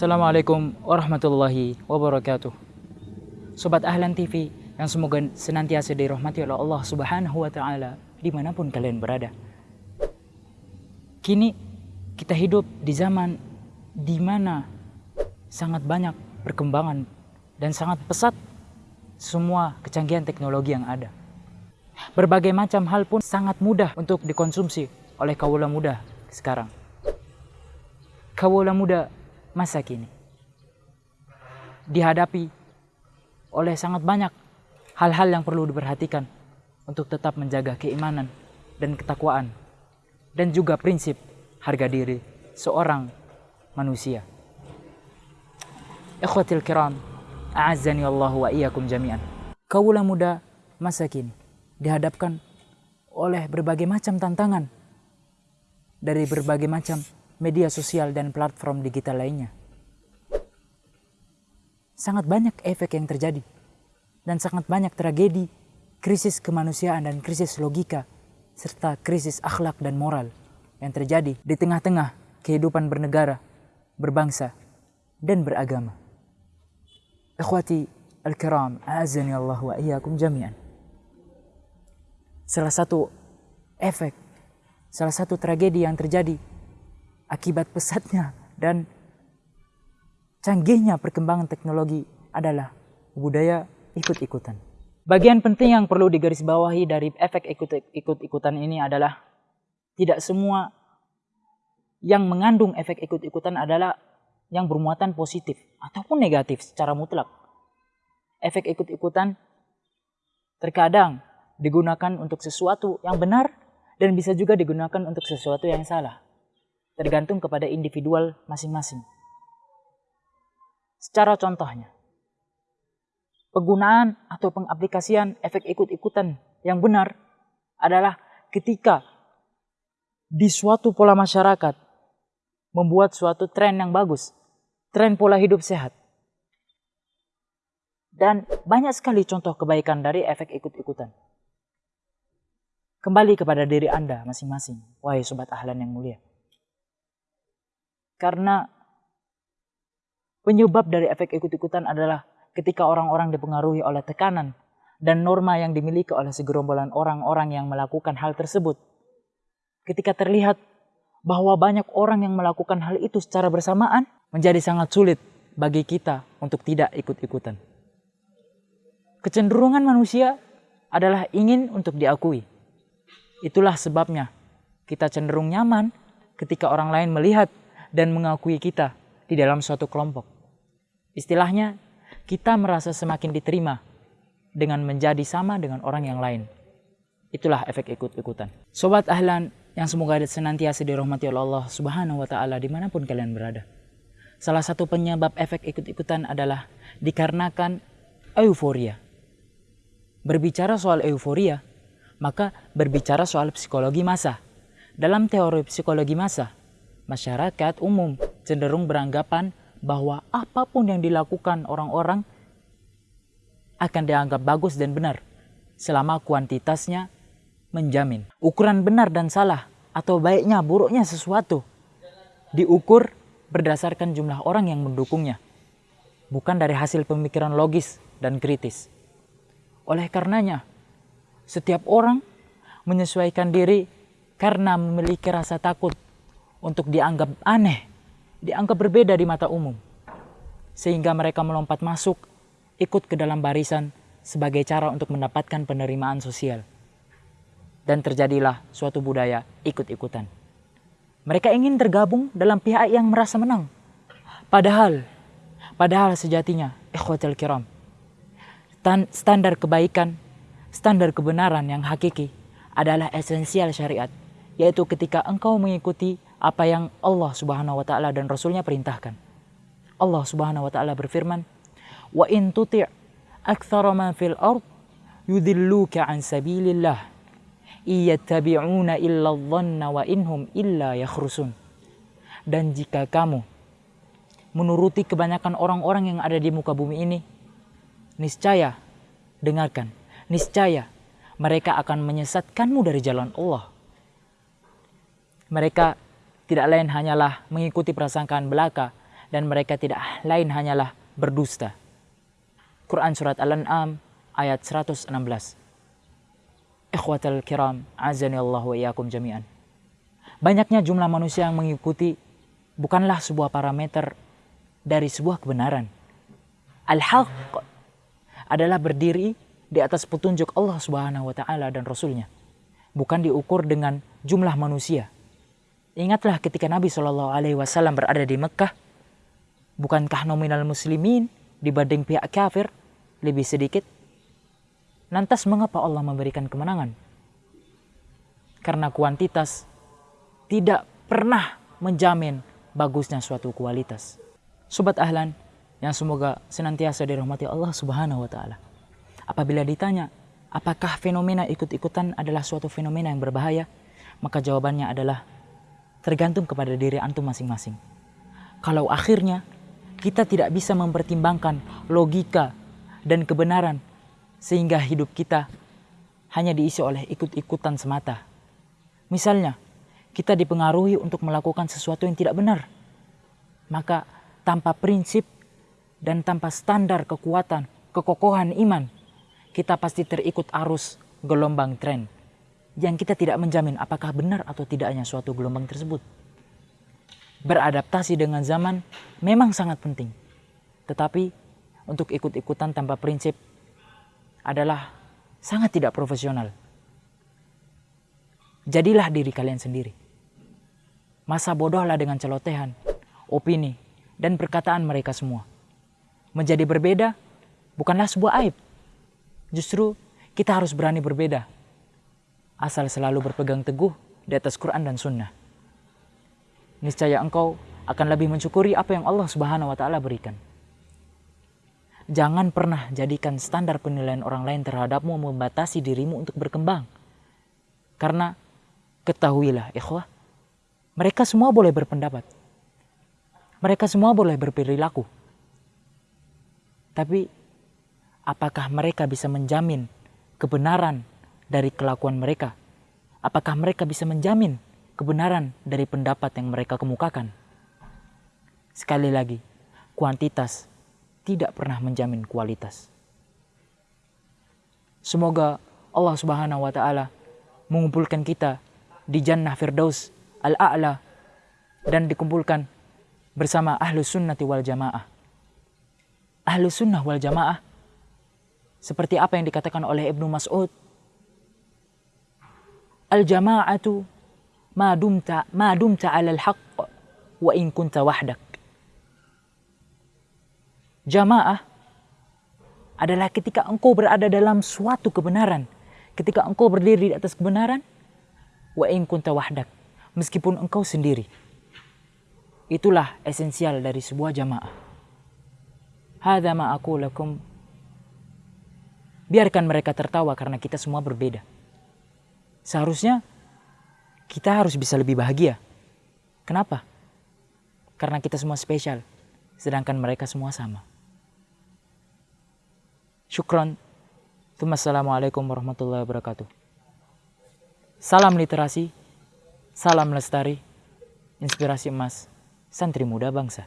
Assalamualaikum warahmatullahi wabarakatuh. Sobat Ahlan TV yang semoga senantiasa dirahmati oleh Allah Subhanahu wa Ta'ala di mana pun kalian berada. Kini kita hidup di zaman di mana sangat banyak perkembangan dan sangat pesat semua kecanggihan teknologi yang ada. Berbagai macam hal pun sangat mudah untuk dikonsumsi oleh kaula muda sekarang. Kaula muda masa kini dihadapi oleh sangat banyak hal-hal yang perlu diperhatikan untuk tetap menjaga keimanan dan ketakwaan dan juga prinsip harga diri seorang manusia. Ikhwatil kiram, a'azzani Allah wa iyyakum jami'an. Kaulah muda masa kini dihadapkan oleh berbagai macam tantangan dari berbagai macam media sosial dan platform digital lainnya. Sangat banyak efek yang terjadi dan sangat banyak tragedi, krisis kemanusiaan dan krisis logika serta krisis akhlak dan moral yang terjadi di tengah-tengah kehidupan bernegara, berbangsa, dan beragama. Ikhwati al-kiram, azani Allah wa jami'an. Salah satu efek, salah satu tragedi yang terjadi akibat pesatnya dan canggihnya perkembangan teknologi adalah budaya ikut-ikutan. Bagian penting yang perlu digarisbawahi dari efek ikut-ikutan ini adalah tidak semua yang mengandung efek ikut-ikutan adalah yang bermuatan positif ataupun negatif secara mutlak. Efek ikut-ikutan terkadang digunakan untuk sesuatu yang benar dan bisa juga digunakan untuk sesuatu yang salah tergantung kepada individual masing-masing. Secara contohnya, penggunaan atau pengaplikasian efek ikut-ikutan yang benar adalah ketika di suatu pola masyarakat membuat suatu tren yang bagus, tren pola hidup sehat. Dan banyak sekali contoh kebaikan dari efek ikut-ikutan. Kembali kepada diri Anda masing-masing, wahai sobat ahlan yang mulia. Karena penyebab dari efek ikut-ikutan adalah ketika orang-orang dipengaruhi oleh tekanan dan norma yang dimiliki oleh segerombolan orang-orang yang melakukan hal tersebut. Ketika terlihat bahwa banyak orang yang melakukan hal itu secara bersamaan, menjadi sangat sulit bagi kita untuk tidak ikut-ikutan. Kecenderungan manusia adalah ingin untuk diakui. Itulah sebabnya kita cenderung nyaman ketika orang lain melihat dan mengakui kita di dalam suatu kelompok. Istilahnya, kita merasa semakin diterima dengan menjadi sama dengan orang yang lain. Itulah efek ikut-ikutan. Sobat Ahlan yang semoga senantiasa dirahmati oleh Allah Subhanahu wa Ta'ala di mana pun kalian berada. Salah satu penyebab efek ikut-ikutan adalah dikarenakan euforia. Berbicara soal euforia, maka berbicara soal psikologi masa. Dalam teori psikologi masa, masyarakat umum cenderung beranggapan bahwa apa pun yang dilakukan orang-orang akan dianggap bagus dan benar selama kuantitasnya menjamin. Ukuran benar dan salah atau baiknya buruknya sesuatu diukur berdasarkan jumlah orang yang mendukungnya, bukan dari hasil pemikiran logis dan kritis. Oleh karenanya, setiap orang menyesuaikan diri karena memiliki rasa takut untuk dianggap aneh, dianggap berbeda di mata umum. Sehingga mereka melompat masuk, ikut ke dalam barisan sebagai cara untuk mendapatkan penerimaan sosial. Dan terjadilah suatu budaya ikut-ikutan. Mereka ingin tergabung dalam pihak yang merasa menang. Padahal, padahal sejatinya, ikhwatal kiram, standar kebaikan, standar kebenaran yang hakiki adalah esensial syariat, yaitu ketika engkau mengikuti apa yang Allah Subhanahu wa taala dan rasulnya perintahkan. Allah Subhanahu wa taala berfirman, "Wa in tuti' aktsara man fil ard yudilluka an sabilillah iyattabi'una illa dhanna wa inhum illa yakhrusun." Dan jika kamu menuruti kebanyakan orang-orang yang ada di muka bumi ini, niscaya dengarkan, niscaya mereka akan menyesatkanmu dari jalan Allah. Mereka tidak lain hanyalah mengikuti prasangkaan belaka dan mereka tidak lain hanyalah berdusta. Quran Surat Al-An'am ayat 116. Ikhwatal kiram, azani Allah wa iyakum jami'an. Banyaknya jumlah manusia yang mengikuti bukanlah sebuah parameter dari sebuah kebenaran. Al-haq adalah berdiri di atas petunjuk Allah Subhanahu wa taala dan rasulnya. Bukan diukur dengan jumlah manusia. Ingatlah ketika Nabi Shallallahu alaihi wasallam berada di Mekah, bukankah nominal muslimin dibanding pihak kafir lebih sedikit? Lantas mengapa Allah memberikan kemenangan? Karena kuantitas tidak pernah menjamin bagusnya suatu kualitas. Sobat Ahlan, yang semoga senantiasa dirahmati Allah Subhanahu wa taala. Apabila ditanya, apakah fenomena ikut-ikutan adalah suatu fenomena yang berbahaya? Maka jawabannya adalah tergantung kepada diri antum masing-masing. Kalau akhirnya kita tidak bisa mempertimbangkan logika dan kebenaran sehingga hidup kita hanya diisi oleh ikut-ikutan semata. Misalnya, kita dipengaruhi untuk melakukan sesuatu yang tidak benar. Maka tanpa prinsip dan tanpa standar kekuatan, kekokohan iman, kita pasti terikut arus gelombang tren yang kita tidak menjamin apakah benar atau tidaknya suatu gelombang tersebut. Beradaptasi dengan zaman memang sangat penting, tetapi untuk ikut-ikutan tanpa prinsip adalah sangat tidak profesional. Jadilah diri kalian sendiri. Masa bodohlah dengan celotehan, opini, dan perkataan mereka semua menjadi berbeda bukanlah sebuah aib. Justru kita harus berani berbeda. Asal selalu berpegang teguh di atas Quran dan Sunnah. Niscaya engkau akan lebih mensyukuri apa yang Allah Subhanahu wa Ta'ala berikan. Jangan pernah jadikan standar penilaian orang lain terhadapmu membatasi dirimu untuk berkembang. Karena ketahuilah, ikhwah, mereka semua boleh berpendapat. Mereka semua boleh berperilaku tapi apakah mereka bisa menjamin kebenaran dari kelakuan mereka? Apakah mereka bisa menjamin kebenaran dari pendapat yang mereka kemukakan? Sekali lagi, kuantitas tidak pernah menjamin kualitas. Semoga Allah Subhanahu wa taala mengumpulkan kita di Jannah Firdaus Al-A'la dan dikumpulkan bersama ahlu sunnati wal jamaah ahlu sunnah wal jamaah. Seperti apa yang dikatakan oleh Ibnu Mas'ud. Al-jama'atu ma dumta ma dumta 'ala al-haqq wa in kunta wahdak. Jamaah adalah ketika engkau berada dalam suatu kebenaran, ketika engkau berdiri di atas kebenaran, wa in kunta wahdak, meskipun engkau sendiri. Itulah esensial dari sebuah jamaah. Hada ma aku lakum. Biarkan mereka tertawa karena kita semua berbeda. Seharusnya kita harus bisa lebih bahagia. Kenapa? Karena kita semua spesial, sedangkan mereka semua sama. Syukron. Assalamualaikum warahmatullahi wabarakatuh. Salam literasi, salam lestari, inspirasi emas, santri muda bangsa.